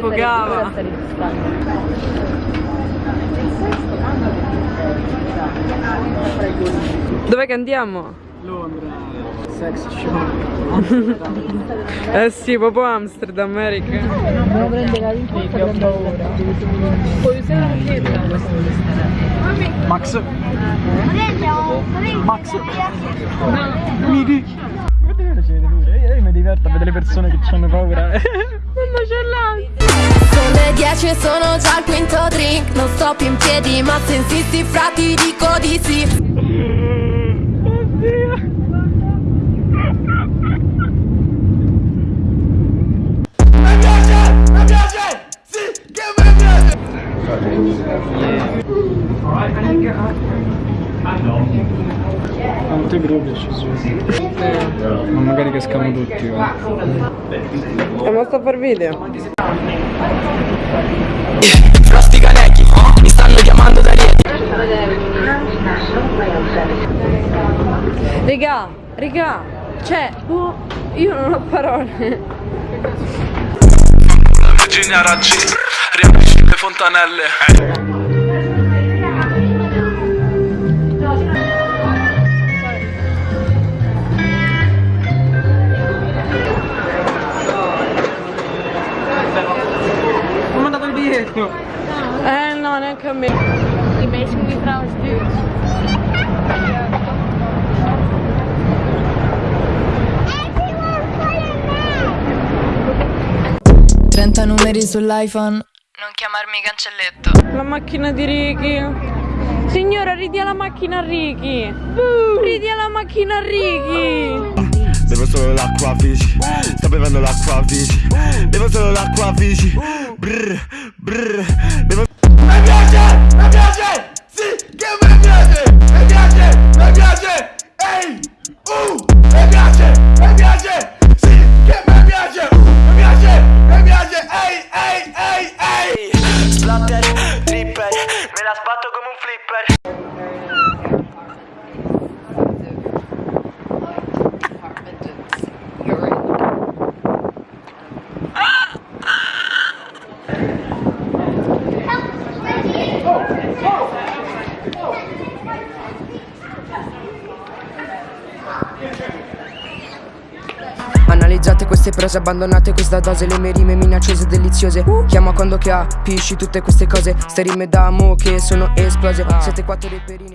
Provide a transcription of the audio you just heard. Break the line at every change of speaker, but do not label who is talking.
brava. Dove che andiamo?
Londra, sex show.
Eh sì, proprio Amsterdam, America.
Devo prendere la rinforza per paura.
Puoi usare la maglietta?
Max. Max. Miki. Guarda che pure. Io, io mi diverto a vedere le persone che hanno paura.
Mamma c'è l'ansia.
Sono le 10 e sono già al quinto drink Non sto più in piedi ma se insisti fra ti dico di sì
Quante groppe ci sono. Ma magari cascamo tutti. va.
E ma sto a far video.
Frosty Canecchi Mi stanno chiamando da Rieti
Regà, regà, cioè, boh, io non ho parole.
Virginia Raggi Riempisci le fontanelle
Eh no, neanche a me.
Die meisjes die trouwens duurt.
30 numeri sull'iPhone Non chiamarmi cancelletto
La macchina di Ricky. Signora, ridia la macchina a Ricky. Ridia la macchina a Ricky.
Bevo solo l'acqua Vici Sto bevendo l'acqua Vici Bevo solo l'acqua Vici Brr, brr. Bevo
Analizzate queste prese abbandonate questa dose Le mie rime minacciose e deliziose Chiama quando capisci tutte queste cose Ste rime d'amo che sono esplose. Siete quattro reperini